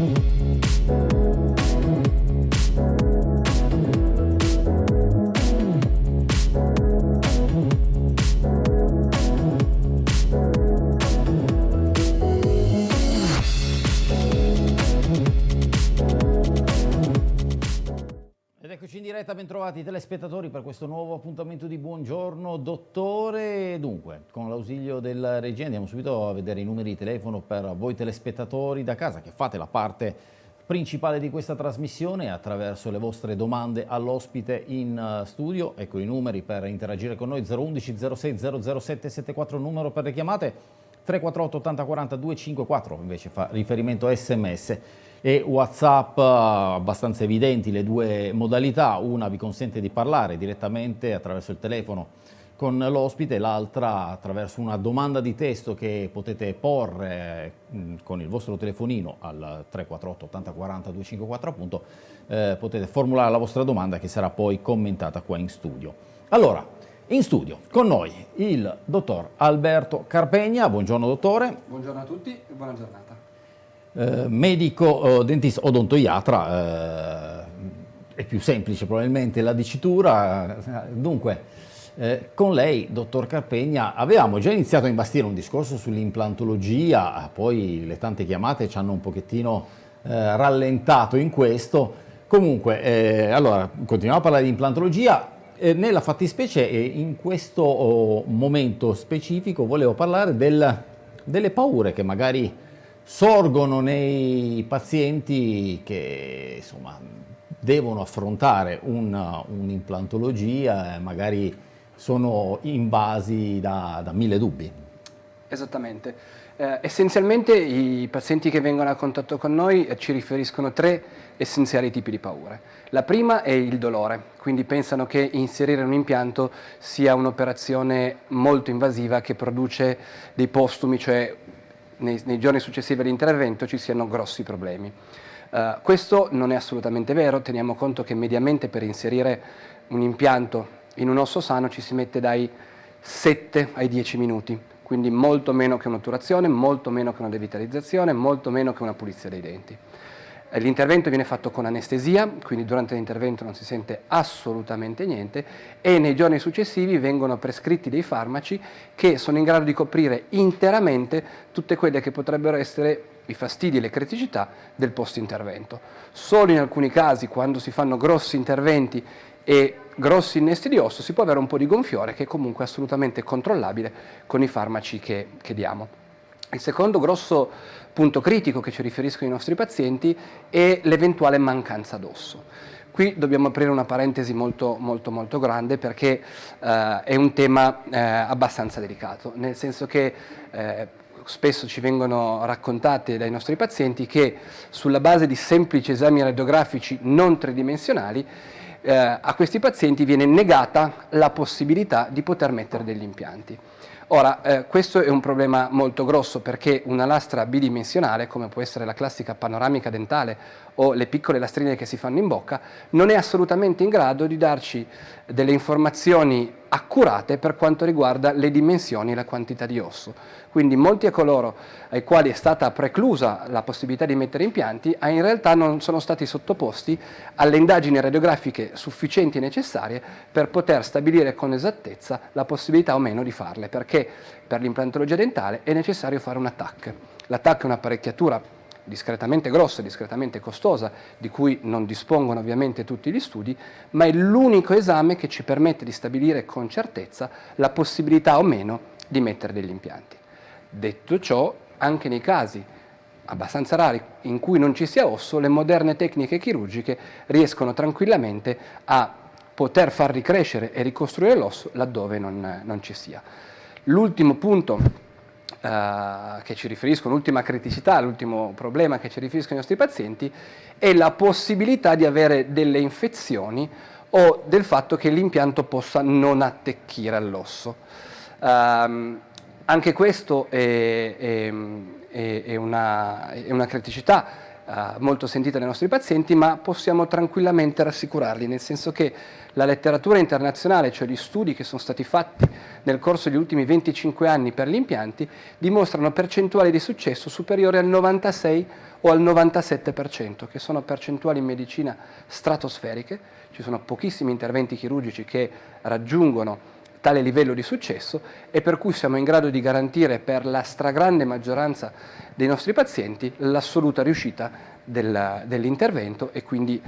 Eccoci bentrovati telespettatori per questo nuovo appuntamento di Buongiorno Dottore. Dunque, con l'ausilio della regia andiamo subito a vedere i numeri di telefono per voi telespettatori da casa che fate la parte principale di questa trasmissione attraverso le vostre domande all'ospite in eh, studio. Ecco i numeri per interagire con noi 011 06 007 74 numero per le chiamate 348 80 40 254 invece fa riferimento a sms e Whatsapp eh, abbastanza evidenti le due modalità, una vi consente di parlare direttamente attraverso il telefono con l'ospite, l'altra attraverso una domanda di testo che potete porre mm, con il vostro telefonino al 348 80 40 254 appunto, eh, potete formulare la vostra domanda che sarà poi commentata qua in studio. Allora, in studio con noi il dottor Alberto Carpegna, buongiorno dottore. Buongiorno a tutti e buona giornata eh, medico, eh, dentista, odontoiatra, eh, è più semplice probabilmente la dicitura, dunque eh, con lei, dottor Carpegna, avevamo già iniziato a imbastire un discorso sull'implantologia, poi le tante chiamate ci hanno un pochettino eh, rallentato in questo, comunque, allora, continuiamo a parlare di implantologia, nella fattispecie in questo oh, momento specifico volevo parlare del, delle paure che magari sorgono nei pazienti che insomma, devono affrontare un'implantologia un e magari sono invasi da, da mille dubbi. Esattamente. Eh, essenzialmente i pazienti che vengono a contatto con noi eh, ci riferiscono tre essenziali tipi di paure. La prima è il dolore, quindi pensano che inserire un impianto sia un'operazione molto invasiva che produce dei postumi, cioè nei, nei giorni successivi all'intervento ci siano grossi problemi. Uh, questo non è assolutamente vero, teniamo conto che mediamente per inserire un impianto in un osso sano ci si mette dai 7 ai 10 minuti, quindi molto meno che un'otturazione, molto meno che una devitalizzazione, molto meno che una pulizia dei denti. Eh, l'intervento viene fatto con anestesia, quindi durante l'intervento non si sente assolutamente niente e nei giorni successivi vengono prescritti dei farmaci che sono in grado di coprire interamente tutte quelle che potrebbero essere i fastidi e le criticità del post-intervento. Solo in alcuni casi, quando si fanno grossi interventi e grossi innesti di osso, si può avere un po' di gonfiore che è comunque assolutamente controllabile con i farmaci che, che diamo. Il secondo grosso punto critico che ci riferiscono i nostri pazienti è l'eventuale mancanza d'osso. Qui dobbiamo aprire una parentesi molto, molto, molto grande perché eh, è un tema eh, abbastanza delicato, nel senso che eh, spesso ci vengono raccontate dai nostri pazienti che sulla base di semplici esami radiografici non tridimensionali eh, a questi pazienti viene negata la possibilità di poter mettere degli impianti. Ora, eh, questo è un problema molto grosso perché una lastra bidimensionale, come può essere la classica panoramica dentale o le piccole lastrine che si fanno in bocca, non è assolutamente in grado di darci delle informazioni accurate per quanto riguarda le dimensioni e la quantità di osso. Quindi molti a coloro ai quali è stata preclusa la possibilità di mettere impianti in realtà non sono stati sottoposti alle indagini radiografiche sufficienti e necessarie per poter stabilire con esattezza la possibilità o meno di farle, perché per l'implantologia dentale è necessario fare un ATTAC. L'ATTAC è un'apparecchiatura discretamente grossa, discretamente costosa, di cui non dispongono ovviamente tutti gli studi, ma è l'unico esame che ci permette di stabilire con certezza la possibilità o meno di mettere degli impianti. Detto ciò, anche nei casi abbastanza rari in cui non ci sia osso, le moderne tecniche chirurgiche riescono tranquillamente a poter far ricrescere e ricostruire l'osso laddove non, non ci sia. L'ultimo punto eh, che ci riferiscono, l'ultima criticità, l'ultimo problema che ci riferiscono i nostri pazienti, è la possibilità di avere delle infezioni o del fatto che l'impianto possa non attecchire all'osso. Um, anche questo è, è, è, una, è una, criticità. Uh, molto sentita dai nostri pazienti, ma possiamo tranquillamente rassicurarli, nel senso che la letteratura internazionale, cioè gli studi che sono stati fatti nel corso degli ultimi 25 anni per gli impianti, dimostrano percentuali di successo superiori al 96 o al 97%, che sono percentuali in medicina stratosferiche, ci sono pochissimi interventi chirurgici che raggiungono tale livello di successo e per cui siamo in grado di garantire per la stragrande maggioranza dei nostri pazienti l'assoluta riuscita del, dell'intervento e quindi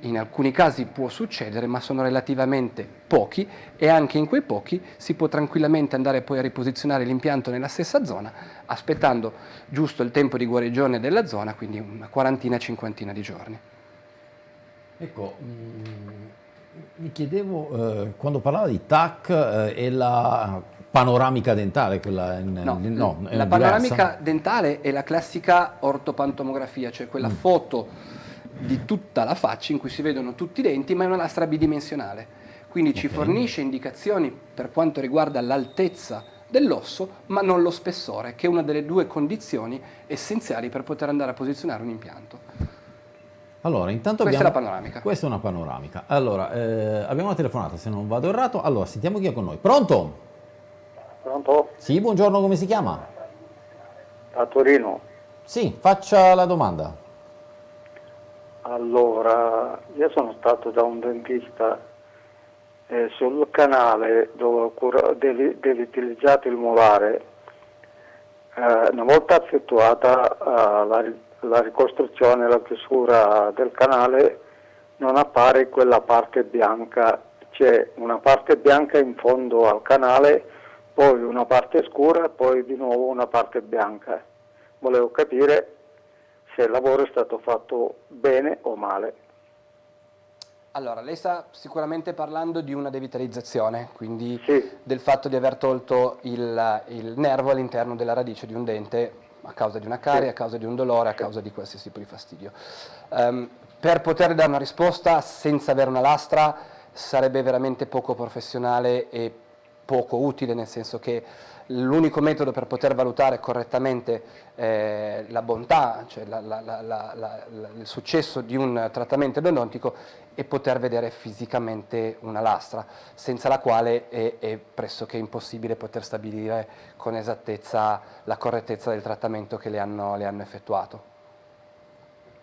in alcuni casi può succedere ma sono relativamente pochi e anche in quei pochi si può tranquillamente andare poi a riposizionare l'impianto nella stessa zona aspettando giusto il tempo di guarigione della zona, quindi una quarantina, cinquantina di giorni. Ecco, mm, mi chiedevo, eh, quando parlava di TAC eh, e la panoramica dentale, quella in, no, in, no, la diversa. panoramica dentale è la classica ortopantomografia, cioè quella mm. foto di tutta la faccia in cui si vedono tutti i denti, ma è una lastra bidimensionale. Quindi okay. ci fornisce indicazioni per quanto riguarda l'altezza dell'osso, ma non lo spessore, che è una delle due condizioni essenziali per poter andare a posizionare un impianto. Allora, intanto questa abbiamo... è la panoramica. Questa è una panoramica. Allora, eh, abbiamo una telefonata, se non vado errato. Allora, sentiamo chi è con noi. Pronto? Pronto? Sì, buongiorno, come si chiama? A Torino. Sì, faccia la domanda. Allora, io sono stato da un dentista eh, sul canale dove ho dell'utilizzato il molare. Eh, una volta effettuata eh, la la ricostruzione, la chiusura del canale non appare quella parte bianca, c'è una parte bianca in fondo al canale, poi una parte scura e poi di nuovo una parte bianca. Volevo capire se il lavoro è stato fatto bene o male. Allora, lei sta sicuramente parlando di una devitalizzazione, quindi sì. del fatto di aver tolto il, il nervo all'interno della radice di un dente a causa di una carie, a causa di un dolore, a causa di qualsiasi tipo di fastidio. Um, per poter dare una risposta senza avere una lastra sarebbe veramente poco professionale e poco utile, nel senso che l'unico metodo per poter valutare correttamente eh, la bontà, cioè la, la, la, il successo di un trattamento endodontico è poter vedere fisicamente una lastra, senza la quale è, è pressoché impossibile poter stabilire con esattezza la correttezza del trattamento che le hanno, le hanno effettuato.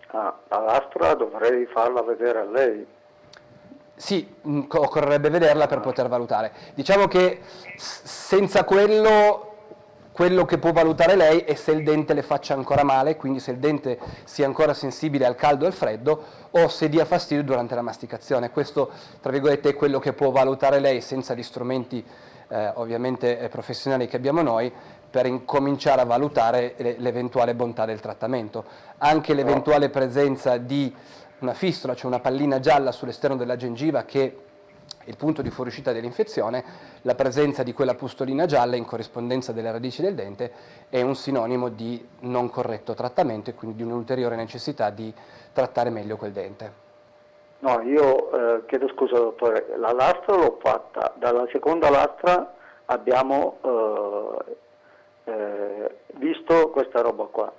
Ah, la lastra dovrei farla vedere a lei. Sì, mm, occorrerebbe vederla per poter valutare. Diciamo che senza quello, quello che può valutare lei è se il dente le faccia ancora male, quindi se il dente sia ancora sensibile al caldo e al freddo, o se dia fastidio durante la masticazione. Questo, tra virgolette, è quello che può valutare lei senza gli strumenti eh, ovviamente eh, professionali che abbiamo noi, per incominciare a valutare l'eventuale bontà del trattamento. Anche l'eventuale presenza di una fistola, cioè una pallina gialla sull'esterno della gengiva che è il punto di fuoriuscita dell'infezione, la presenza di quella pustolina gialla in corrispondenza delle radici del dente è un sinonimo di non corretto trattamento e quindi di un'ulteriore necessità di trattare meglio quel dente. No, io eh, chiedo scusa dottore, la lastra l'ho fatta, dalla seconda lastra abbiamo eh, eh, visto questa roba qua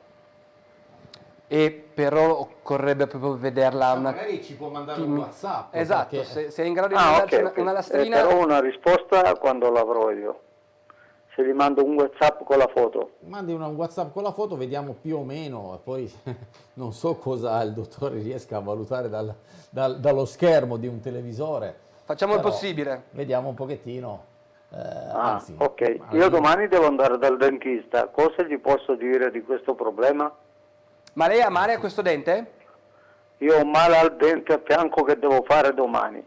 e però occorrerebbe proprio vederla una... magari ci può mandare un whatsapp esatto, perché... se, se, è in grado di ah, mandarci okay, una, una, lastrina eh, però una risposta quando l'avrò io. Se gli mando un whatsapp con la foto. Mandi una, un whatsapp con la foto vediamo più o meno poi non so cosa il dottore riesca a valutare dal, dal, dallo schermo di un televisore. Facciamo il possibile. vediamo un pochettino eh, ah, anzi, ok. io domani devo andare dal dentista. Cosa gli posso dire di questo problema? Ma lei ha male a questo dente? Io ho male al dente a fianco che devo fare domani.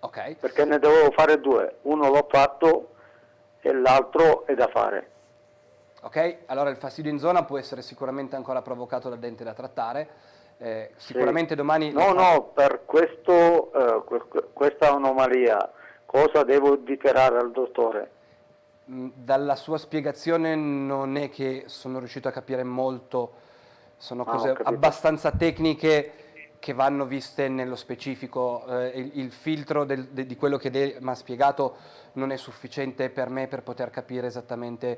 Ok. Perché ne devo fare due. Uno l'ho fatto e l'altro è da fare. Ok, allora il fastidio in zona può essere sicuramente ancora provocato dal dente da trattare. Eh, sicuramente sì. domani... No, no, per questo, eh, questa anomalia cosa devo dichiarare al dottore? Mm, dalla sua spiegazione non è che sono riuscito a capire molto sono ah, cose ah, abbastanza tecniche che vanno viste nello specifico, eh, il, il, filtro del, de, di quello che mi ha spiegato non è sufficiente per me per poter capire esattamente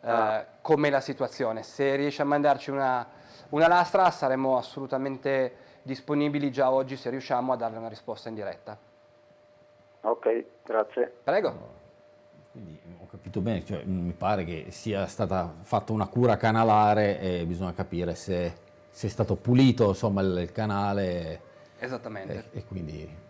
eh, ah. com'è la situazione. Se riesce a mandarci una, una lastra saremo assolutamente disponibili già oggi se riusciamo a darle una risposta in diretta. Ok, grazie. Prego. Quindi ho capito bene, cioè, mi pare che sia stata fatta una cura canalare e bisogna capire se, se è stato pulito insomma, il, il canale. Esattamente. E, e quindi...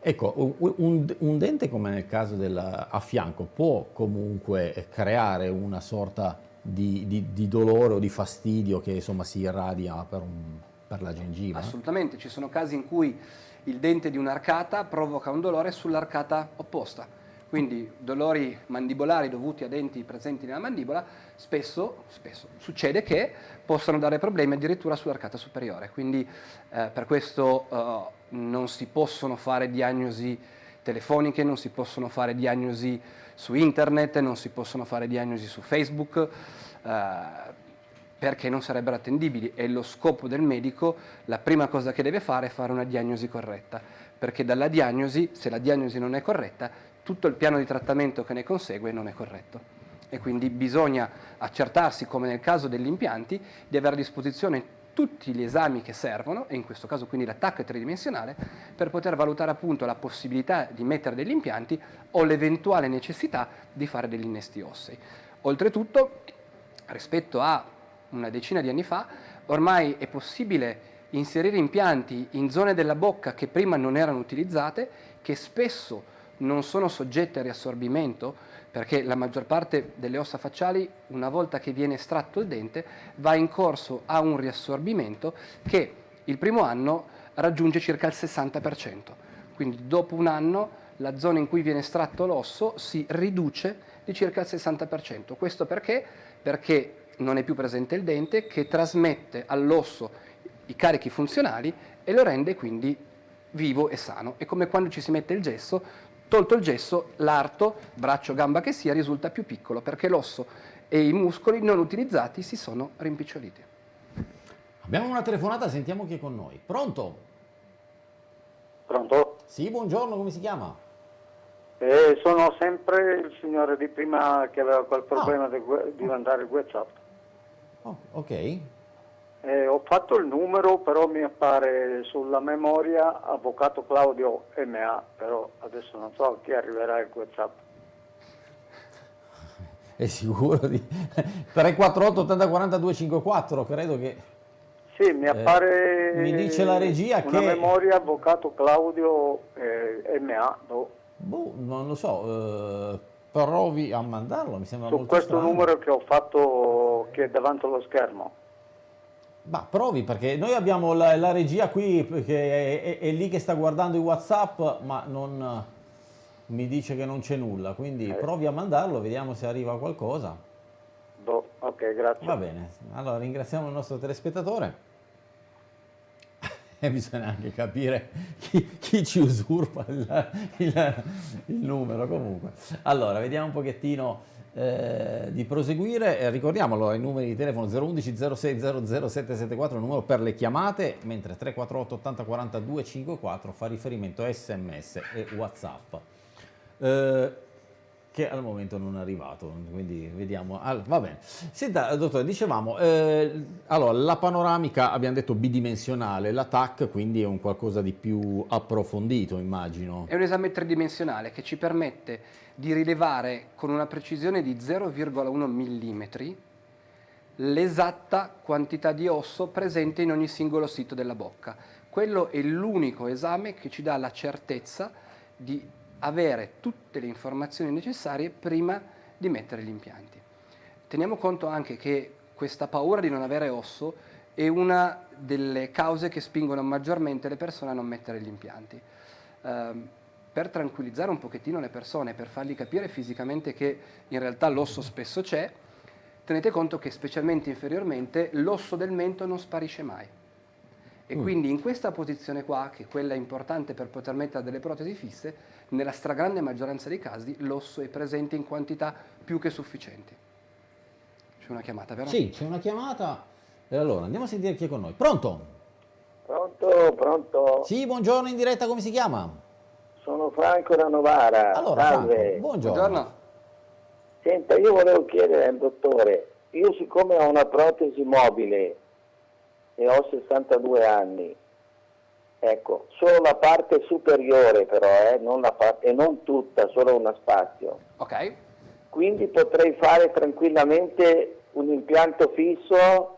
Ecco, un, un, dente come nel caso del a fianco può comunque creare una sorta di, di, di dolore o di fastidio che insomma si irradia per un, per la gengiva? Assolutamente, ci sono casi in cui il dente di un'arcata provoca un dolore sull'arcata opposta. Quindi dolori mandibolari dovuti a denti presenti nella mandibola spesso, spesso succede che possano dare problemi addirittura sull'arcata superiore. Quindi eh, per questo eh, non si possono fare diagnosi telefoniche, non si possono fare diagnosi su internet, non si possono fare diagnosi su Facebook. Eh, perché non sarebbero attendibili e lo scopo del medico, la prima cosa che deve fare è fare una diagnosi corretta, perché dalla diagnosi, se la diagnosi non è corretta, tutto il piano di trattamento che ne consegue non è corretto. E quindi bisogna accertarsi, come nel caso degli impianti, di avere a disposizione tutti gli esami che servono, e in questo caso quindi l'attacco è tridimensionale, per poter valutare appunto la possibilità di mettere degli impianti o l'eventuale necessità di fare degli innesti ossei. Oltretutto, rispetto a una decina di anni fa, ormai è possibile inserire impianti in zone della bocca che prima non erano utilizzate, che spesso non sono soggette a riassorbimento, perché la maggior parte delle ossa facciali, una volta che viene estratto il dente, va in corso a un riassorbimento che il primo anno raggiunge circa il 60%. Quindi dopo un anno la zona in cui viene estratto l'osso si riduce di circa il 60%. Questo perché? Perché non è più presente il dente che trasmette all'osso i carichi funzionali e lo rende quindi vivo e sano. È come quando ci si mette il gesso, tolto il gesso, l'arto, braccio, gamba che sia, risulta più piccolo perché l'osso e i muscoli non utilizzati si sono rimpiccioliti. Abbiamo una telefonata, sentiamo chi è con noi. Pronto? Pronto? Sì, buongiorno, come si chiama? Eh, sono sempre il signore di prima che aveva quel problema ah. di, di mandare il WhatsApp. Oh, ok. Eh, ho fatto il numero, però mi appare sulla memoria Avvocato Claudio MA, però adesso non so a chi arriverà il WhatsApp. È sicuro di 348 80 40 254, credo che Sì, mi eh, appare eh, mi dice la regia una che memoria Avvocato Claudio eh, MA. No. Boh, non lo so, eh, provi a mandarlo, mi sembra Su molto questo strano. numero che ho fatto che è davanti allo schermo. Ma provi perché noi abbiamo la, la regia qui che è, è, è, lì che sta guardando i Whatsapp, ma non mi dice che non c'è nulla, quindi provi a mandarlo, vediamo se arriva qualcosa. Boh, ok, grazie. Va bene, allora ringraziamo il nostro telespettatore e bisogna anche capire chi, chi ci usurpa il, il, il, numero comunque. Allora, vediamo un pochettino eh, di proseguire. Eh, ricordiamo allora i numeri di telefono 011 06 00 774, il numero per le chiamate, mentre 348 80 42 54 fa riferimento a sms e whatsapp. Eh, che al momento non è arrivato, quindi vediamo. Allora, va bene. Senta, dottore, dicevamo, eh, allora, la panoramica abbiamo detto bidimensionale, l'attack quindi è un qualcosa di più approfondito, immagino. È un esame tridimensionale che ci permette di rilevare con una precisione di 0,1 mm l'esatta quantità di osso presente in ogni singolo sito della bocca. Quello è l'unico esame che ci dà la certezza di avere tutte le informazioni necessarie prima di mettere gli impianti. Teniamo conto anche che questa paura di non avere osso è una delle cause che spingono maggiormente le persone a non mettere gli impianti. Eh, per tranquillizzare un pochettino le persone, per fargli capire fisicamente che in realtà l'osso spesso c'è, tenete conto che specialmente inferiormente l'osso del mento non sparisce mai. E mm. quindi in questa posizione qua, che è quella importante per poter mettere delle protesi fisse, nella stragrande maggioranza dei casi l'osso è presente in quantità più che sufficienti. C'è una chiamata, vero? Sì, c'è una chiamata. E allora andiamo a sentire chi è con noi. Pronto? Pronto, pronto. Sì, buongiorno in diretta, come si chiama? Sono Franco da Novara. Allora, Salve. Franco, buongiorno. buongiorno. Senta, io volevo chiedere al dottore, io siccome ho una protesi mobile e ho 62 anni, ecco, solo la parte superiore però, eh, non la parte, e non tutta, solo uno spazio. Ok? Quindi potrei fare tranquillamente un impianto fisso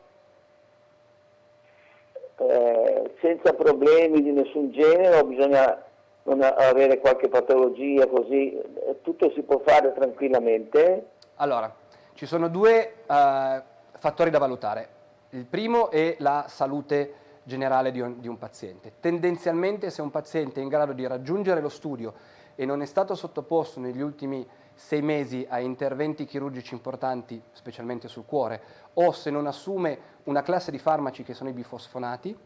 eh, senza problemi di nessun genere o bisogna non avere qualche patologia così, eh, tutto si può fare tranquillamente. Allora, ci sono due eh, fattori da valutare. Il primo è la salute generale di un, di un, paziente. Tendenzialmente se un paziente è in grado di raggiungere lo studio e non è stato sottoposto negli ultimi sei mesi a interventi chirurgici importanti, specialmente sul cuore, o se non assume una classe di farmaci che sono i bifosfonati,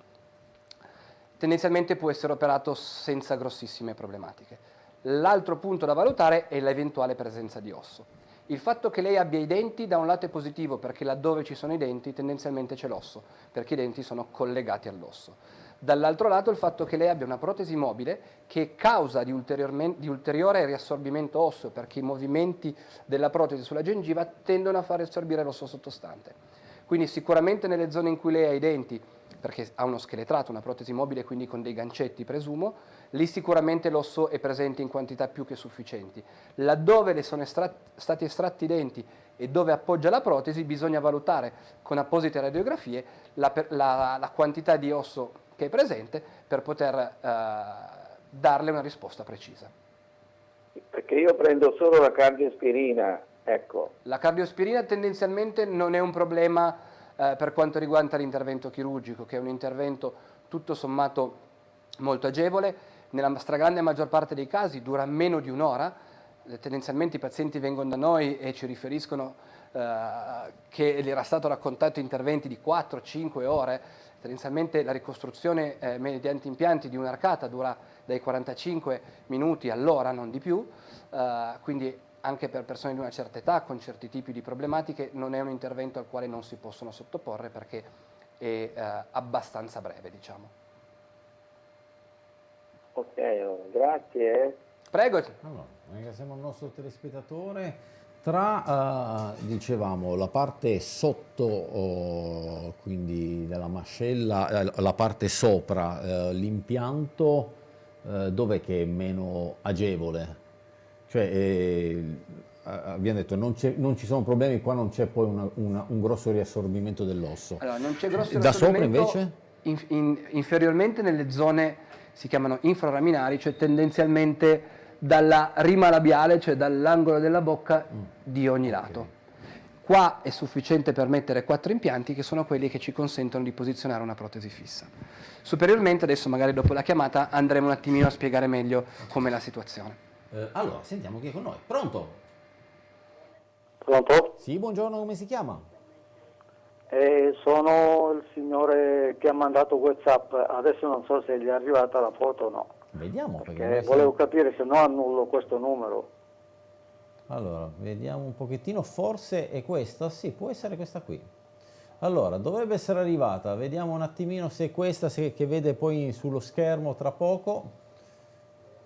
tendenzialmente può essere operato senza grossissime problematiche. L'altro punto da valutare è l'eventuale presenza di osso. Il fatto che lei abbia i denti da un lato è positivo perché laddove ci sono i denti tendenzialmente c'è l'osso, perché i denti sono collegati all'osso. Dall'altro lato il fatto che lei abbia una protesi mobile che causa di, di, ulteriore riassorbimento osseo perché i movimenti della protesi sulla gengiva tendono a far assorbire l'osso sottostante. Quindi sicuramente nelle zone in cui lei ha i denti perché ha uno scheletrato, una protesi mobile, quindi con dei gancetti presumo, lì sicuramente l'osso è presente in quantità più che sufficienti. Laddove le sono estrat stati estratti i denti e dove appoggia la protesi bisogna valutare con apposite radiografie la, la, la quantità di osso che è presente per poter eh, darle una risposta precisa. Perché io prendo solo la cardiospirina, ecco. La cardiospirina tendenzialmente non è un problema eh, per quanto riguarda l'intervento chirurgico, che è un intervento tutto sommato molto agevole, nella stragrande maggior parte dei casi dura meno di un'ora, eh, tendenzialmente i pazienti vengono da noi e ci riferiscono eh, che gli era stato raccontato interventi di 4-5 ore, tendenzialmente la ricostruzione eh, mediante impianti di un'arcata dura dai 45 minuti all'ora, non di più, eh, quindi anche per persone di una certa età con certi tipi di problematiche non è un intervento al quale non si possono sottoporre perché è eh, abbastanza breve diciamo. Ok, oh, grazie. Prego. Allora, ringraziamo il nostro telespettatore. Tra, uh, dicevamo, la parte sotto, oh, quindi della mascella, eh, la parte sopra, eh, l'impianto, eh, dov'è che è meno agevole? Cioè, eh, abbiamo detto non, non, ci sono problemi, qua non c'è poi una, una, un grosso riassorbimento dell'osso. Allora, non c'è grosso Da sopra invece? In, in, inferiormente nelle zone, si chiamano infraraminari, cioè tendenzialmente dalla rima labiale, cioè dall'angolo della bocca mm. di ogni okay. lato. Qua è sufficiente per mettere quattro impianti che sono quelli che ci consentono di posizionare una protesi fissa. Superiormente, adesso magari dopo la chiamata, andremo un attimino a spiegare meglio com'è la situazione. Eh, allora, sentiamo chi è con noi. Pronto? Pronto? Sì, buongiorno, come si chiama? Eh, sono il signore che ha mandato Whatsapp, adesso non so se gli è arrivata la foto o no. Vediamo. Perché, perché volevo siamo... capire se no annullo questo numero. Allora, vediamo un pochettino, forse è questa? Sì, può essere questa qui. Allora, dovrebbe essere arrivata, vediamo un attimino se è questa, se, che vede poi sullo schermo tra poco.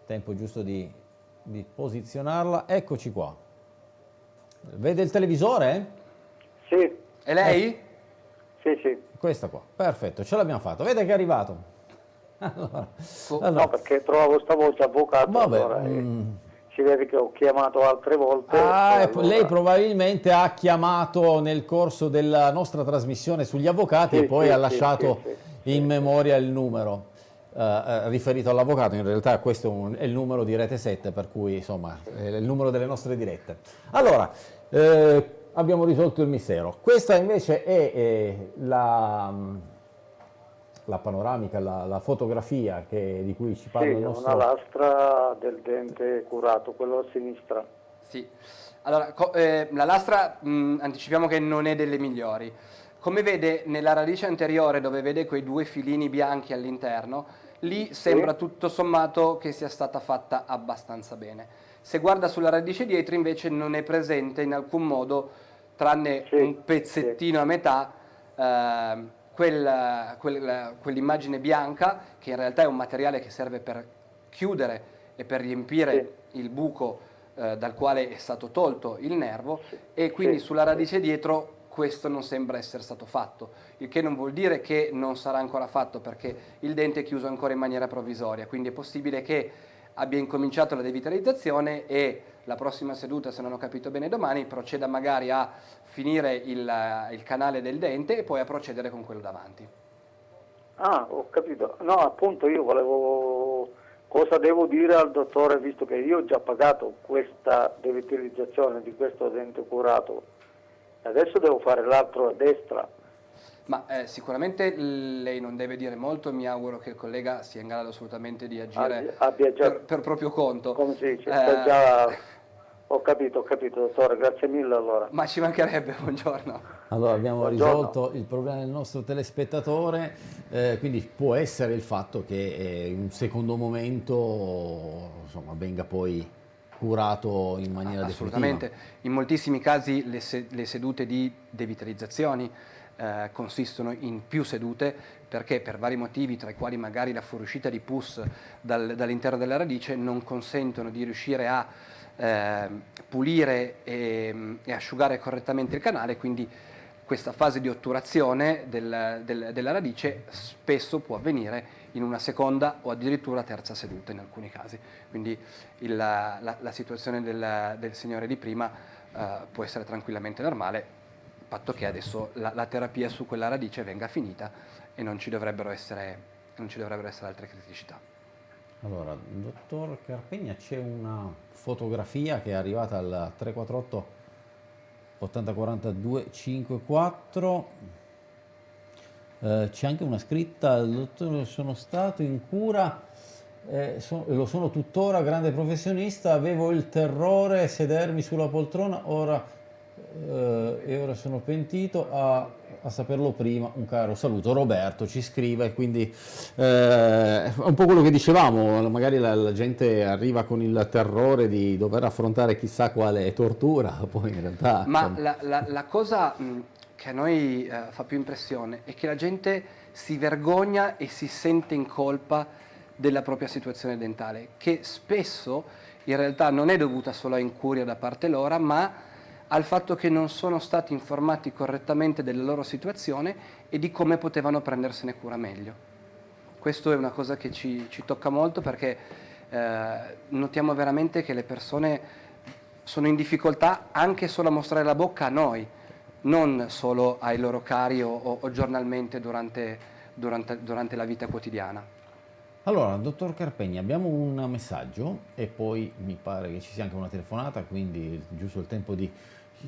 Tempo giusto di di posizionarla. Eccoci qua. Vede il televisore? Sì. E lei? Eh. Sì, sì. Questa qua, perfetto, ce l'abbiamo fatta. Vede che è arrivato. Allora, allora. No, perché trovavo questa voce avvocato. Vabbè, allora, eh, mm. Si vede che ho chiamato altre volte. Ah, allora... Lei probabilmente ha chiamato nel corso della nostra trasmissione sugli avvocati sì, e poi sì, ha lasciato sì, in memoria il numero. Uh, riferito all'avvocato, in realtà questo è, un, è, il numero di Rete 7, per cui insomma è il numero delle nostre dirette. Allora, eh, abbiamo risolto il mistero. Questa invece è, è la, la, panoramica, la, la fotografia che, di cui ci parla sì, il nostro... una lastra del dente curato, quello a sinistra. Sì, allora eh, la lastra mh, anticipiamo che non è delle migliori. Come vede nella radice anteriore dove vede quei due filini bianchi all'interno, lì sembra tutto sommato che sia stata fatta abbastanza bene. Se guarda sulla radice dietro invece non è presente in alcun modo, tranne sì, un pezzettino sì. a metà, eh, quel, quel, quell'immagine bianca, che in realtà è un materiale che serve per chiudere e per riempire sì. il buco eh, dal quale è stato tolto il nervo e quindi sulla radice dietro questo non sembra essere stato fatto, il che non vuol dire che non sarà ancora fatto perché il dente è chiuso ancora in maniera provvisoria, quindi è possibile che abbia incominciato la devitalizzazione e la prossima seduta, se non ho capito bene domani, proceda magari a finire il, il canale del dente e poi a procedere con quello davanti. Ah, ho capito. No, appunto io volevo... Cosa devo dire al dottore, visto che io ho già pagato questa devitalizzazione di questo dente curato, adesso devo fare l'altro a destra. Ma eh, sicuramente lei non deve dire molto, mi auguro che il collega sia in grado assolutamente di agire Abbia- già- per, per proprio conto. Come si dice? Eh, già... Ho capito, ho capito, dottore, grazie mille allora. Ma ci mancherebbe, buongiorno. Allora abbiamo Buongiorno. risolto il problema del nostro telespettatore, eh, quindi può essere il fatto che eh, in un secondo momento insomma, venga poi curato in maniera Assolutamente. definitiva. In moltissimi casi le, se- le sedute di devitalizzazioni eh, consistono in più sedute perché per vari motivi, tra i quali magari la fuoriuscita di pus dal- dall'interno della radice, non consentono di riuscire a eh, pulire e, e asciugare correttamente il canale, quindi questa fase di otturazione del- del- della radice spesso può avvenire in una seconda o addirittura terza seduta in alcuni casi. Quindi il- la, la situazione del, del signore di prima eh, può essere tranquillamente normale, patto che adesso la, la terapia su quella radice venga finita e non ci dovrebbero essere, ci dovrebbero essere altre criticità. Allora, dottor Carpegna, c'è una fotografia che è arrivata al 348 8042 54. Eh, c'è anche una scritta, dottore, sono stato in cura, eh, so- lo sono tuttora, grande professionista, avevo il terrore sedermi sulla poltrona, ora, eh, e ora sono pentito a, a saperlo prima. Un caro saluto. Roberto ci scrive, quindi eh, è un po' quello che dicevamo, magari la, la gente arriva con il terrore di dover affrontare chissà quale tortura, poi in realtà... Ma la, la- la cosa che a noi eh, fa più impressione è che la gente si vergogna e si sente in colpa della propria situazione dentale, che spesso in realtà non è dovuta solo a incuria da parte loro, ma al fatto che non sono stati informati correttamente della loro situazione e di come potevano prendersene cura meglio. Questo è una cosa che ci, ci tocca molto perché eh, notiamo veramente che le persone sono in difficoltà anche solo a mostrare la bocca a noi, non solo ai loro cari o, o- o giornalmente durante, durante- durante la vita quotidiana. Allora, dottor Carpegna, abbiamo un messaggio e poi mi pare che ci sia anche una telefonata, quindi è giusto il tempo di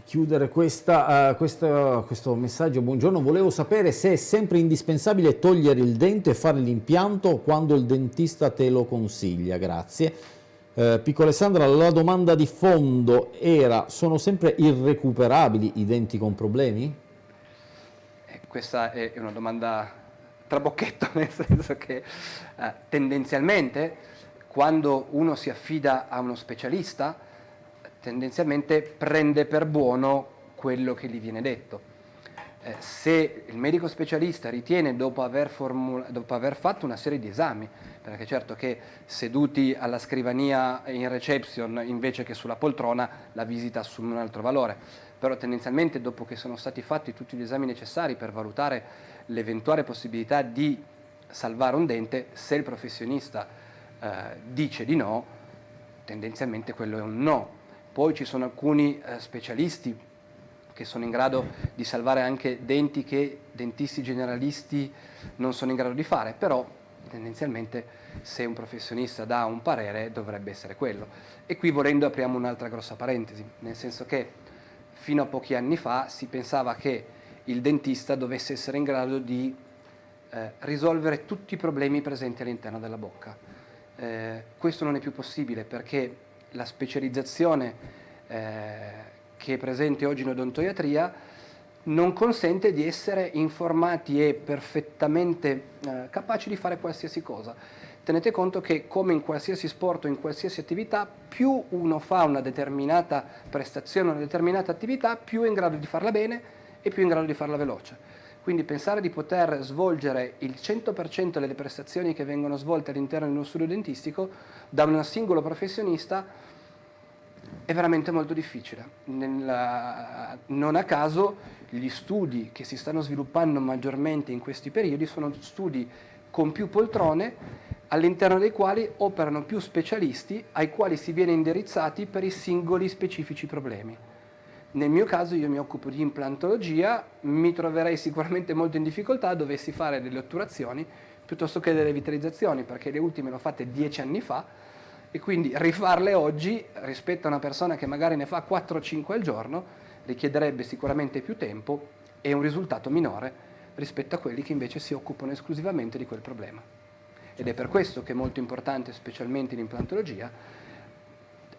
chiudere questa, eh, questa- questo messaggio. Buongiorno, volevo sapere se è sempre indispensabile togliere il dente e fare l'impianto quando il dentista te lo consiglia, grazie. Eh, Piccola Alessandra, la domanda di fondo era, sono sempre irrecuperabili i denti con problemi? Eh, questa è una domanda trabocchetto, nel senso che eh, tendenzialmente quando uno si affida a uno specialista, tendenzialmente prende per buono quello che gli viene detto. Eh, se il medico specialista ritiene, dopo aver, dopo aver fatto una serie di esami, perché certo che seduti alla scrivania in reception invece che sulla poltrona la visita assume un altro valore, però tendenzialmente dopo che sono stati fatti tutti gli esami necessari per valutare l'eventuale possibilità di salvare un dente, se il professionista eh, dice di no, tendenzialmente quello è un no. Poi ci sono alcuni eh, specialisti che sono in grado di salvare anche denti che dentisti generalisti non sono in grado di fare, però tendenzialmente se un professionista dà un parere dovrebbe essere quello. E qui volendo apriamo un'altra grossa parentesi, nel senso che fino a pochi anni fa si pensava che il dentista dovesse essere in grado di eh, risolvere tutti i problemi presenti all'interno della bocca. Eh, questo non è più possibile perché la specializzazione eh, che è presente oggi in odontoiatria non consente di essere informati e perfettamente eh, capaci di fare qualsiasi cosa. Tenete conto che come in qualsiasi sport o in qualsiasi attività, più uno fa una determinata prestazione, una determinata attività, più è in grado di farla bene e più è in grado di farla veloce. Quindi pensare di poter svolgere il 100% delle prestazioni che vengono svolte all'interno di uno studio dentistico da un singolo professionista È veramente molto difficile. Nella, non a caso gli studi che si stanno sviluppando maggiormente in questi periodi sono studi con più poltrone all'interno dei quali operano più specialisti ai quali si viene indirizzati per i singoli specifici problemi. Nel mio caso io mi occupo di implantologia, mi troverei sicuramente molto in difficoltà dovessi fare delle otturazioni piuttosto che delle vitalizzazioni, perché le ultime le ho fatte dieci anni fa e quindi rifarle oggi rispetto a una persona che magari ne fa 4-5 al giorno richiederebbe sicuramente più tempo e un risultato minore rispetto a quelli che invece si occupano esclusivamente di quel problema. Ed è per questo che è molto importante, specialmente in implantologia,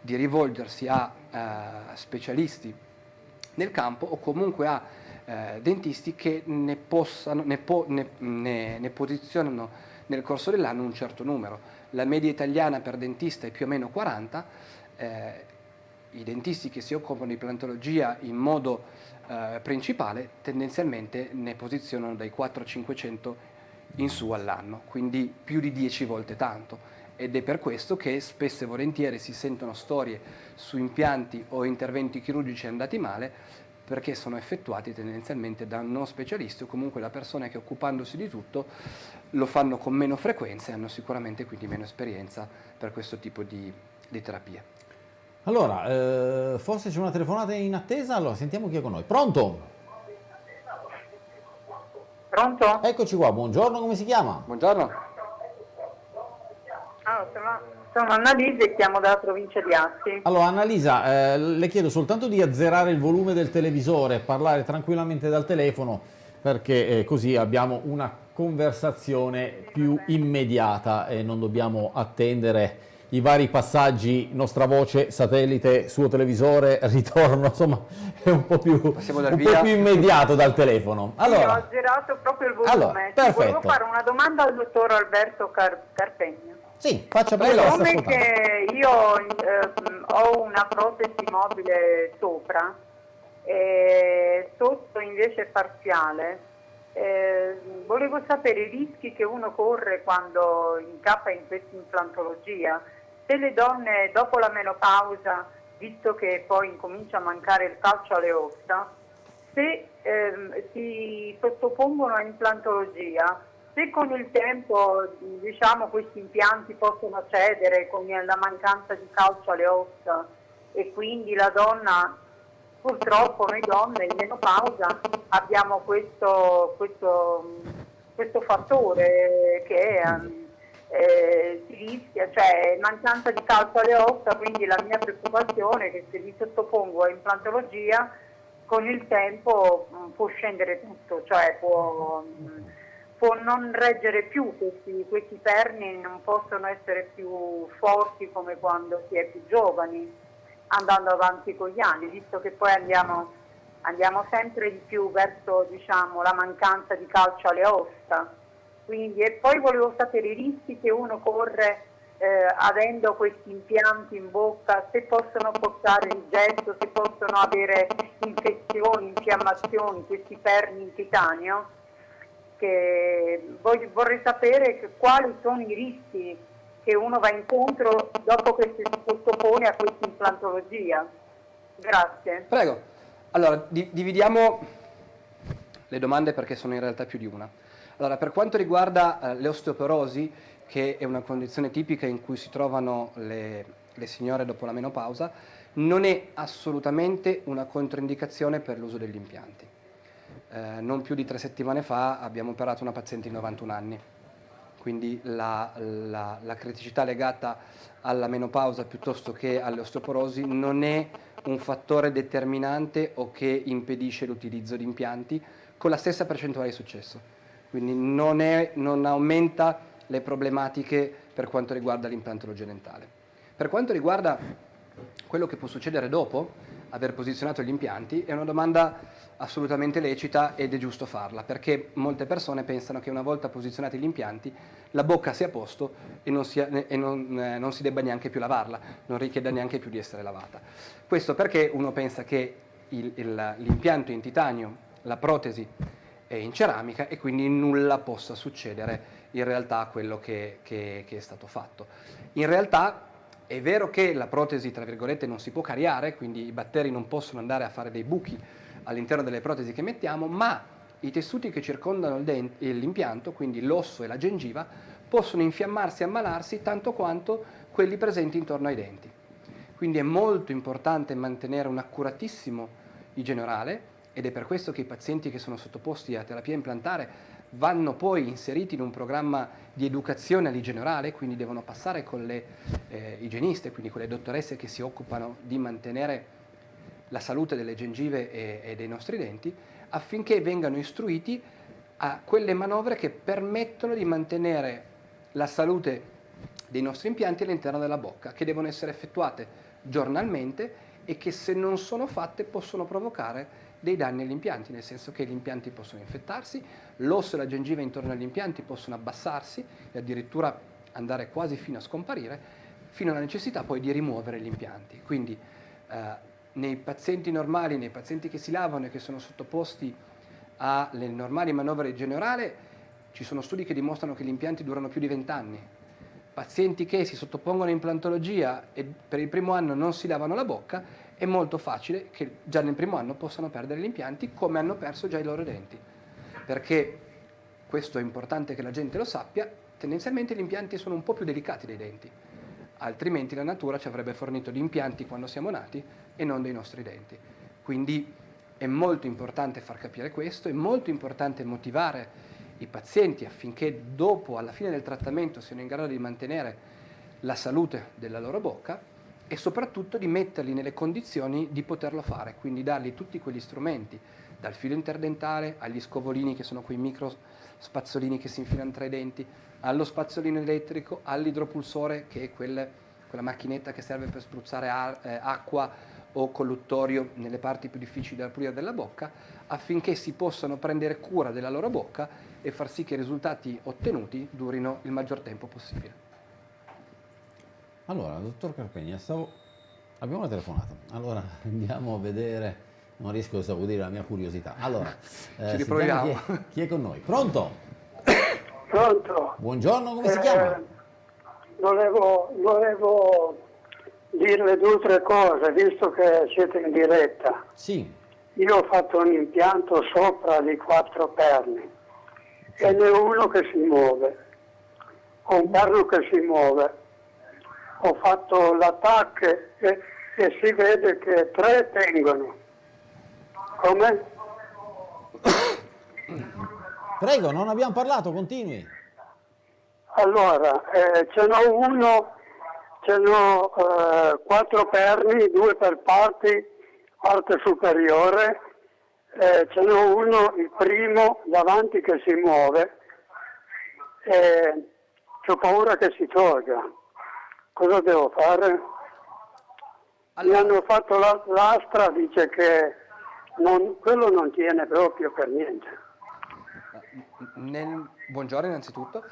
di rivolgersi a uh, specialisti nel campo o comunque a uh, dentisti che ne, possano, ne, po ne, ne posizionano nel corso dell'anno un certo numero la media italiana per dentista è più o meno 40, eh, i dentisti che si occupano di plantologia in modo eh, principale tendenzialmente ne posizionano dai 400-500 in su all'anno, quindi più di 10 volte tanto. Ed è per questo che spesso e volentieri si sentono storie su impianti o interventi chirurgici andati male perché sono effettuati tendenzialmente da non specialisti o comunque da persone che occupandosi di tutto lo fanno con meno frequenza e hanno sicuramente quindi meno esperienza per questo tipo di, di terapia. Allora, eh, forse c'è una telefonata in attesa, allora sentiamo chi è con noi. Pronto? Pronto? Eccoci qua, buongiorno, come si chiama? Buongiorno. Ah, sono sono Annalisa e chiamo dalla provincia di Asti. Allora Annalisa, eh, le chiedo soltanto di azzerare il volume del televisore, parlare tranquillamente dal telefono perché eh, così abbiamo una conversazione più immediata e non dobbiamo attendere i vari passaggi, nostra voce, satellite, suo televisore, ritorno, insomma è un po' più, un po più immediato dal telefono. Allora, sì, ho azzerato proprio il volume. Allora, perfetto. Volevo fare una domanda al dottor Alberto Car Carpegno. Sì, faccia prego. Come che io eh, ho una protesi mobile sopra e sotto invece parziale, eh, volevo sapere i rischi che uno corre quando incappa in questa implantologia. Se le donne dopo la menopausa, visto che poi incomincia a mancare il calcio alle ossa, se eh, si sottopongono a implantologia, se con il tempo diciamo, questi impianti possono cedere con la mancanza di calcio alle ossa e quindi la donna, purtroppo noi donne in menopausa abbiamo questo, questo, questo fattore che eh, si rischia, cioè mancanza di calcio alle ossa, quindi la mia preoccupazione è che se mi sottopongo a implantologia con il tempo mh, può scendere tutto, cioè può... Mh, può non reggere più, questi, questi perni non possono essere più forti come quando si è più giovani, andando avanti con gli anni, visto che poi andiamo, andiamo sempre di più verso diciamo, la mancanza di calcio alle ossa. Quindi, e poi volevo sapere i rischi che uno corre eh, avendo questi impianti in bocca, se possono portare rigetto, se possono avere infezioni, infiammazioni, questi perni in titanio che voglio, vorrei sapere che, quali sono i rischi che uno va incontro dopo che si sottopone a questa implantologia. Grazie. Prego. Allora, di dividiamo le domande perché sono in realtà più di una. Allora, per quanto riguarda eh, l'osteoporosi, che è una condizione tipica in cui si trovano le, le signore dopo la menopausa, non è assolutamente una controindicazione per l'uso degli impianti. Eh, non più di tre settimane fa abbiamo operato una paziente di 91 anni, quindi la, la, la criticità legata alla menopausa piuttosto che all'osteoporosi non è un fattore determinante o che impedisce l'utilizzo di impianti con la stessa percentuale di successo. Quindi non, è, non aumenta le problematiche per quanto riguarda l'implantologia dentale. Per quanto riguarda quello che può succedere dopo aver posizionato gli impianti, è una domanda assolutamente lecita ed è giusto farla, perché molte persone pensano che una volta posizionati gli impianti la bocca sia a posto e non, sia, e non, eh, non si debba neanche più lavarla, non richieda neanche più di essere lavata. Questo perché uno pensa che l'impianto in titanio, la protesi è in ceramica e quindi nulla possa succedere in realtà a quello che, che, che è stato fatto. In realtà È vero che la protesi, tra virgolette, non si può cariare, quindi i batteri non possono andare a fare dei buchi all'interno delle protesi che mettiamo, ma i tessuti che circondano l'impianto, quindi l'osso e la gengiva, possono infiammarsi e ammalarsi tanto quanto quelli presenti intorno ai denti. Quindi è molto importante mantenere un accuratissimo igiene orale ed è per questo che i pazienti che sono sottoposti a terapia implantare vanno poi inseriti in un programma di educazione all'igiene orale, quindi devono passare con le eh, igieniste, quindi con le dottoresse che si occupano di mantenere la salute delle gengive e, e dei nostri denti, affinché vengano istruiti a quelle manovre che permettono di mantenere la salute dei nostri impianti all'interno della bocca, che devono essere effettuate giornalmente e che se non sono fatte possono provocare dei danni agli impianti, nel senso che gli impianti possono infettarsi, l'osso e la gengiva intorno agli impianti possono abbassarsi e addirittura andare quasi fino a scomparire, fino alla necessità poi di rimuovere gli impianti. Quindi eh, nei pazienti normali, nei pazienti che si lavano e che sono sottoposti alle normali manovre generale, ci sono studi che dimostrano che gli impianti durano più di 20 anni. Pazienti che si sottopongono a implantologia e per il primo anno non si lavano la bocca, è molto facile che già nel primo anno possano perdere gli impianti come hanno perso già i loro denti. Perché, questo è importante che la gente lo sappia, tendenzialmente gli impianti sono un po' più delicati dei denti altrimenti la natura ci avrebbe fornito gli impianti quando siamo nati e non dei nostri denti. Quindi è molto importante far capire questo, è molto importante motivare i pazienti affinché dopo, alla fine del trattamento, siano in grado di mantenere la salute della loro bocca e soprattutto di metterli nelle condizioni di poterlo fare, quindi dargli tutti quegli strumenti, dal filo interdentale agli scovolini che sono quei micro spazzolini che si infilano tra i denti, allo spazzolino elettrico, all'idropulsore che è quel, quella macchinetta che serve per spruzzare a, eh, acqua o colluttorio nelle parti più difficili da pulire della bocca, affinché si possano prendere cura della loro bocca e far sì che i risultati ottenuti durino il maggior tempo possibile. Allora, dottor Carpegna, stavo... abbiamo una telefonata. Allora, andiamo a vedere, non riesco a dire la mia curiosità. Allora, eh, ci riproviamo. Chi è, chi è con noi? Pronto? Pronto? Buongiorno, come si chiama? Eh, volevo, volevo dirle due o tre cose, visto che siete in diretta. Sì. Io ho fatto un impianto sopra di quattro perni sì. e ne ho uno che si muove, ho un perno che si muove. Ho fatto l'attacco e, e si vede che tre tengono. Come? Prego, non abbiamo parlato, continui. Allora, eh, ce n'ho uno, ce n'ho eh, quattro perni, due per parti, parte superiore, eh, ce n'ho uno, il primo, davanti che si muove, e ho paura che si tolga. Cosa devo fare? Allora. Mi hanno fatto l'astra, dice che non, quello non tiene proprio per niente. Nel, buongiorno innanzitutto.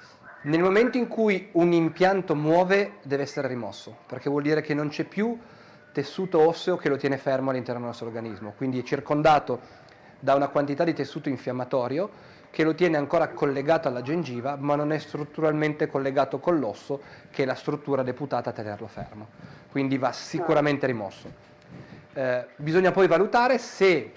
Nel momento in cui un impianto muove deve essere rimosso, perché vuol dire che non c'è più tessuto osseo che lo tiene fermo all'interno del nostro organismo, quindi è circondato da una quantità di tessuto infiammatorio che lo tiene ancora collegato alla gengiva, ma non è strutturalmente collegato con l'osso, che è la struttura deputata a tenerlo fermo. Quindi va sicuramente rimosso. Eh, bisogna poi valutare se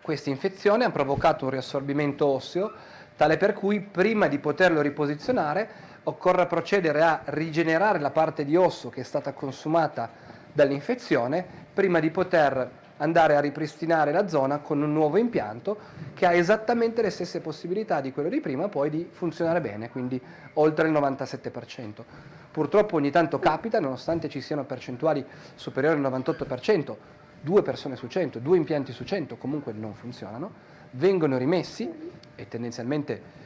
questa infezione ha provocato un riassorbimento osseo tale per cui prima di poterlo riposizionare occorre procedere a rigenerare la parte di osso che è stata consumata dall'infezione prima di poter andare a ripristinare la zona con un nuovo impianto che ha esattamente le stesse possibilità di quello di prima poi di funzionare bene, quindi oltre il 97%. Purtroppo ogni tanto capita, nonostante ci siano percentuali superiori al 98%, due persone su 100, due impianti su 100 comunque non funzionano, vengono rimessi e tendenzialmente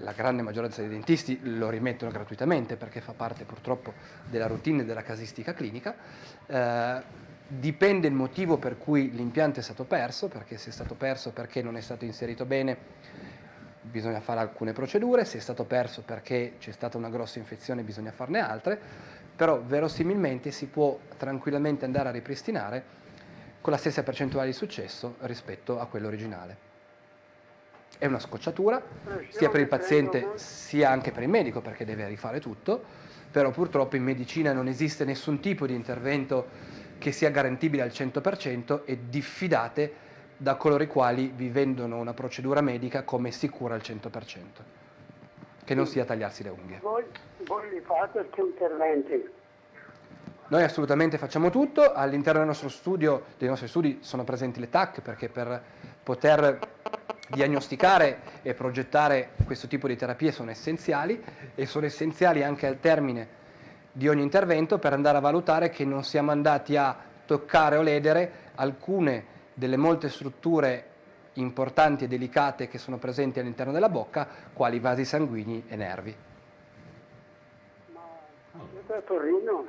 la grande maggioranza dei dentisti lo rimettono gratuitamente perché fa parte purtroppo della routine della casistica clinica. Eh, dipende il motivo per cui l'impianto è stato perso, perché se è stato perso perché non è stato inserito bene bisogna fare alcune procedure, se è stato perso perché c'è stata una grossa infezione bisogna farne altre, però verosimilmente si può tranquillamente andare a ripristinare con la stessa percentuale di successo rispetto a quello originale. è una scocciatura, sia per il paziente sia anche per il medico perché deve rifare tutto, però purtroppo in medicina non esiste nessun tipo di intervento che sia garantibile al 100% e diffidate da coloro i quali vi vendono una procedura medica come sicura al 100%, che non sia tagliarsi le unghie. Voi, voi li fate questi interventi? Noi assolutamente facciamo tutto, all'interno del nostro studio, dei nostri studi sono presenti le TAC perché per poter diagnosticare e progettare questo tipo di terapie sono essenziali e sono essenziali anche al termine di ogni intervento per andare a valutare che non siamo andati a toccare o ledere alcune delle molte strutture importanti e delicate che sono presenti all'interno della bocca, quali vasi sanguigni e nervi. Ma siete a Torino?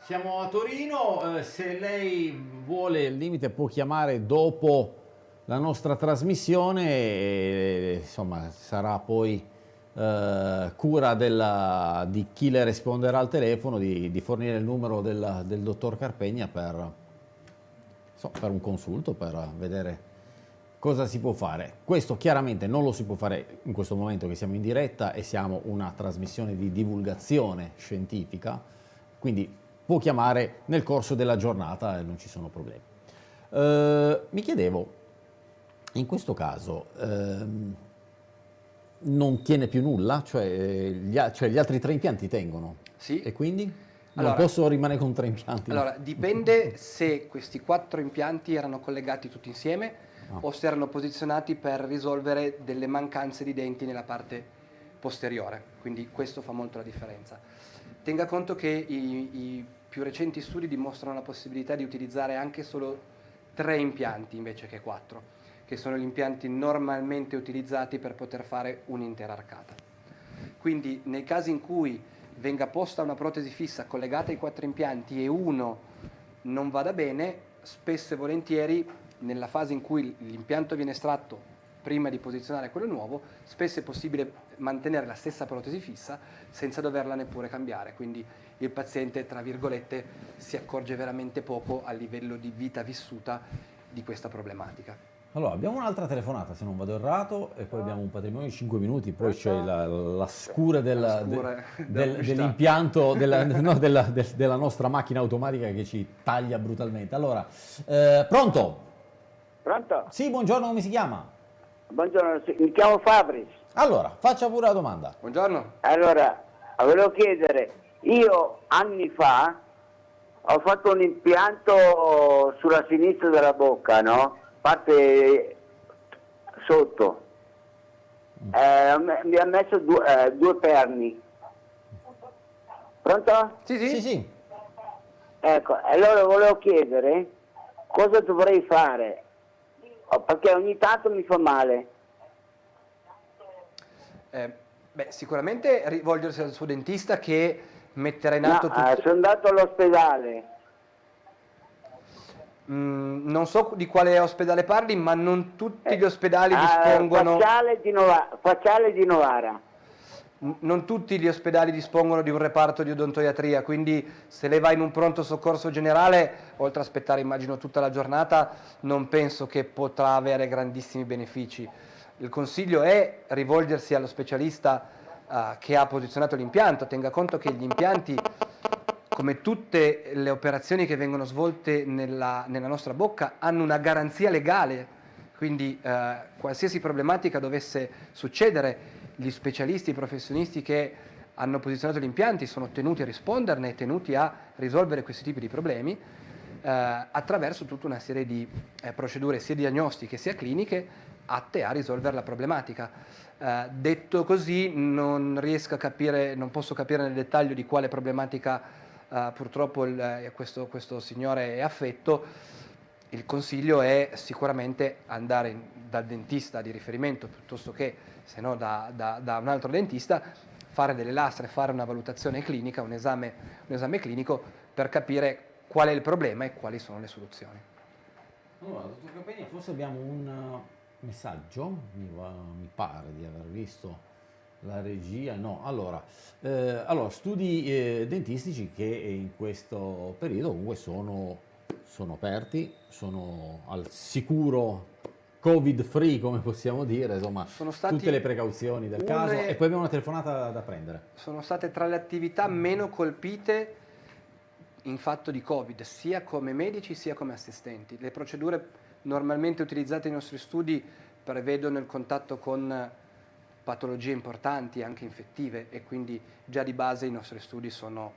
Siamo a Torino, eh, se lei vuole il limite può chiamare dopo la nostra trasmissione e insomma sarà poi eh, cura della, di chi le risponderà al telefono di, di fornire il numero del, del dottor Carpegna per, so, per un consulto, per vedere cosa si può fare. Questo chiaramente non lo si può fare in questo momento che siamo in diretta e siamo una trasmissione di divulgazione scientifica, quindi può chiamare nel corso della giornata e non ci sono problemi. Eh, mi chiedevo, in questo caso ehm, non tiene più nulla? Cioè gli, cioè gli, altri tre impianti tengono? Sì. E quindi? Non allora, posso rimanere con tre impianti? Allora, dipende se questi quattro impianti erano collegati tutti insieme ah. o se erano posizionati per risolvere delle mancanze di denti nella parte posteriore, quindi questo fa molto la differenza. Tenga conto che i, i più recenti studi dimostrano la possibilità di utilizzare anche solo tre impianti invece che quattro che sono gli impianti normalmente utilizzati per poter fare un'intera arcata. Quindi nei casi in cui venga posta una protesi fissa collegata ai quattro impianti e uno non vada bene, spesso e volentieri nella fase in cui l'impianto viene estratto prima di posizionare quello nuovo, spesso è possibile mantenere la stessa protesi fissa senza doverla neppure cambiare, quindi il paziente, tra virgolette, si accorge veramente poco a livello di vita vissuta di questa problematica. Allora, abbiamo un'altra telefonata, se non vado errato, e poi abbiamo un patrimonio di 5 minuti, poi c'è la, la, scura, del, del, del, dell'impianto della, no, della, del, della, nostra macchina automatica che ci taglia brutalmente. Allora, eh, pronto? Pronto? Sì, buongiorno, come si chiama? Buongiorno, mi chiamo Fabris. Allora, faccia pure la domanda. Buongiorno. Allora, volevo chiedere, io anni fa ho fatto un impianto sulla sinistra della bocca, no? Parte sotto. Eh, mi ha messo due, eh, due perni. Pronto? Sì, sì. sì, sì. Ecco, allora volevo chiedere cosa dovrei fare, oh, perché ogni tanto mi fa male. Eh, beh, sicuramente rivolgersi al suo dentista che metterà in atto no, tutto... Eh, sono andato all'ospedale. Mm, non so di quale ospedale parli, ma non tutti gli ospedali eh, dispongono... Facciale di, Novara, Facciale di Novara. Non tutti gli ospedali dispongono di un reparto di odontoiatria, quindi se lei va in un pronto soccorso generale, oltre a aspettare immagino tutta la giornata, non penso che potrà avere grandissimi benefici. Il consiglio è rivolgersi allo specialista uh, che ha posizionato l'impianto, tenga conto che gli impianti come tutte le operazioni che vengono svolte nella, nella nostra bocca, hanno una garanzia legale, quindi eh, qualsiasi problematica dovesse succedere, gli specialisti, i professionisti che hanno posizionato gli impianti sono tenuti a risponderne, tenuti a risolvere questi tipi di problemi eh, attraverso tutta una serie di eh, procedure sia diagnostiche sia cliniche atte a risolvere la problematica. Eh, detto così non riesco a capire, non posso capire nel dettaglio di quale problematica uh, purtroppo il, eh, questo, questo, signore è affetto, il consiglio è sicuramente andare in, dal dentista di riferimento piuttosto che, se no, da, da, da, un altro dentista, fare delle lastre, fare una valutazione clinica, un esame, un esame clinico per capire qual è il problema e quali sono le soluzioni. Allora, dottor Capegna, forse abbiamo un uh, messaggio, mi, va, mi pare di aver visto la regia, no. Allora, eh, allora studi eh, dentistici che in questo periodo comunque sono, sono aperti, sono al sicuro covid free come possiamo dire, insomma tutte le precauzioni del caso e poi abbiamo una telefonata da prendere. sono state tra le attività meno colpite in fatto di Covid, sia come medici sia come assistenti. Le procedure normalmente utilizzate nei nostri studi prevedono il contatto con patologie importanti, anche infettive, e quindi già di base i nostri studi sono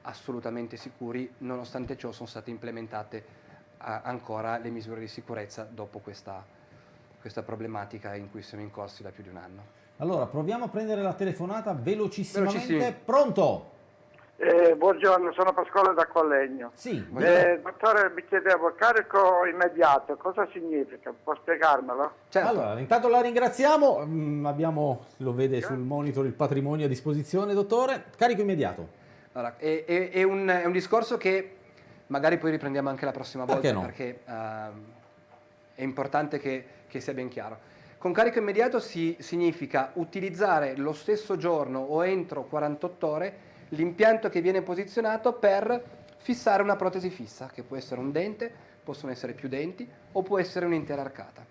assolutamente sicuri, nonostante ciò sono state implementate ancora le misure di sicurezza dopo questa, questa problematica in cui siamo incorsi da più di un anno. Allora, proviamo a prendere la telefonata velocissimamente. Velocissimi. Pronto? Eh, buongiorno, sono Pasquale da Collegno. Sì, Eh, dottore, mi chiedevo, carico immediato, cosa significa? Può spiegarmelo? Certo. Allora, intanto la ringraziamo, Mm, abbiamo, lo vede sul monitor, il patrimonio a disposizione, dottore. Carico immediato. Allora, è, è- è un, è un discorso che magari poi riprendiamo anche la prossima volta Perché no? perché ehm, è importante che, che sia ben chiaro. Con carico immediato si, significa utilizzare lo stesso giorno o entro 48 ore l'impianto che viene posizionato per fissare una protesi fissa, che può essere un dente, possono essere più denti o può essere un'intera arcata.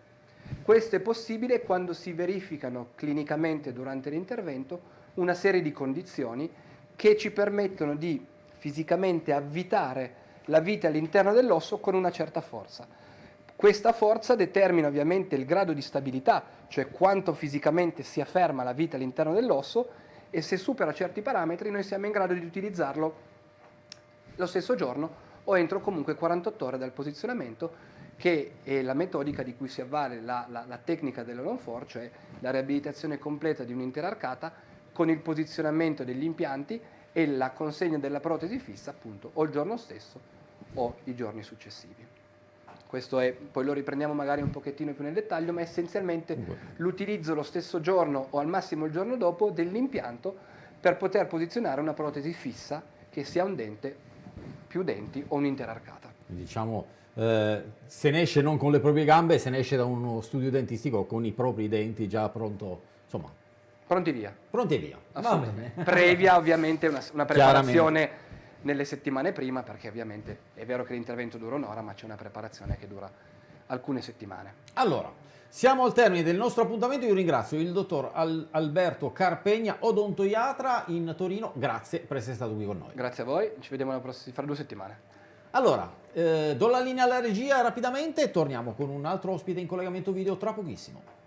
Questo è possibile quando si verificano clinicamente durante l'intervento una serie di condizioni che ci permettono di fisicamente avvitare la vite all'interno dell'osso con una certa forza. Questa forza determina ovviamente il grado di stabilità, cioè quanto fisicamente si afferma la vite all'interno dell'osso e se supera certi parametri noi siamo in grado di utilizzarlo lo stesso giorno o entro comunque 48 ore dal posizionamento che è la metodica di cui si avvale la, la- la tecnica dell'Olon4, cioè la riabilitazione completa di un'intera arcata con il posizionamento degli impianti e la consegna della protesi fissa appunto o il giorno stesso o i giorni successivi. Questo è, poi lo riprendiamo magari un pochettino più nel dettaglio, ma essenzialmente l'utilizzo lo stesso giorno o al massimo il giorno dopo dell'impianto per poter posizionare una protesi fissa che sia un dente, più denti o un'intera arcata. Diciamo, eh, se ne esce non con le proprie gambe, se ne esce da uno studio dentistico con i propri denti già pronto, insomma, Pronti via. pronti via. Assolutamente. Previa ovviamente una, una preparazione nelle settimane prima, perché ovviamente è vero che l'intervento dura un'ora, ma c'è una preparazione che dura alcune settimane. Allora, siamo al termine del nostro appuntamento. Io ringrazio il dottor Al- Alberto Carpegna, odontoiatra in Torino. Grazie per essere stato qui con noi. Grazie a voi, ci vediamo la prossima, fra due settimane. Allora, eh, do la linea alla regia rapidamente e torniamo con un altro ospite in collegamento video tra pochissimo.